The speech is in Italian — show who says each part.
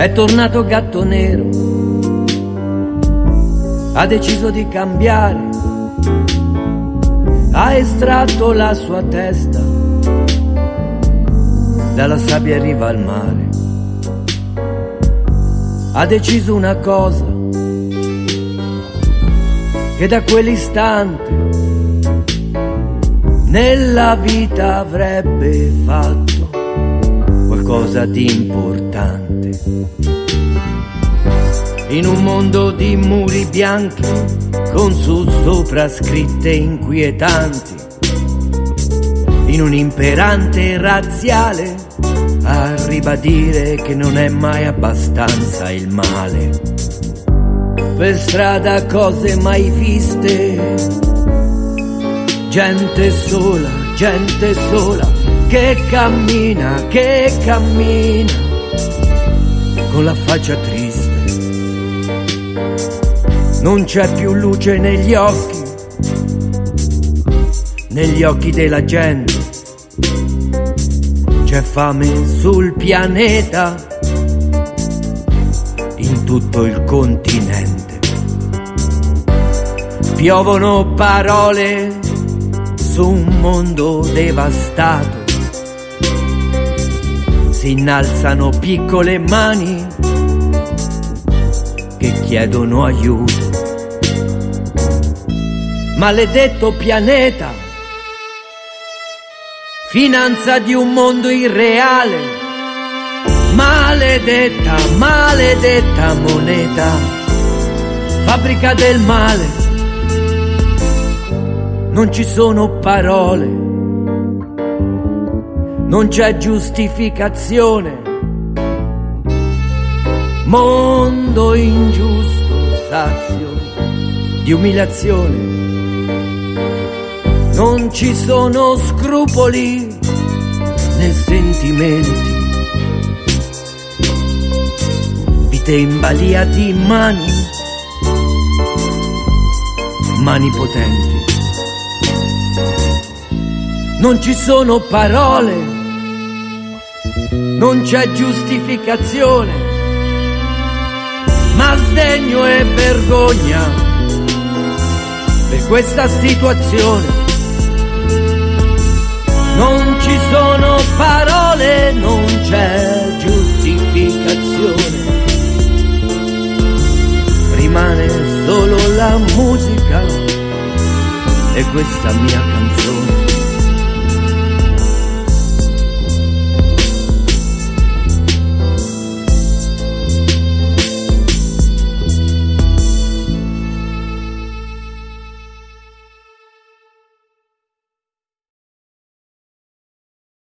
Speaker 1: È tornato gatto nero, ha deciso di cambiare, ha estratto la sua testa. Dalla sabbia in riva al mare. Ha deciso una cosa, che da quell'istante nella vita avrebbe fatto qualcosa di importante. In un mondo di muri bianchi con su sopra scritte inquietanti, in un imperante razziale a ribadire che non è mai abbastanza il male. Per strada cose mai viste, gente sola, gente sola, che cammina, che cammina, con la faccia triste. Non c'è più luce negli occhi, negli occhi della gente. C'è fame sul pianeta, in tutto il continente. Piovono parole su un mondo devastato. Si innalzano piccole mani che chiedono aiuto. Maledetto pianeta, finanza di un mondo irreale. Maledetta, maledetta moneta, fabbrica del male. Non ci sono parole, non c'è giustificazione. Mondo ingiusto, sazio di umiliazione. Non ci sono scrupoli né sentimenti. Vite in balia di mani, mani potenti. Non ci sono parole, non c'è giustificazione, ma sdegno e vergogna per questa situazione. Non ci sono parole, non c'è giustificazione. Rimane solo la musica e questa mia canzone.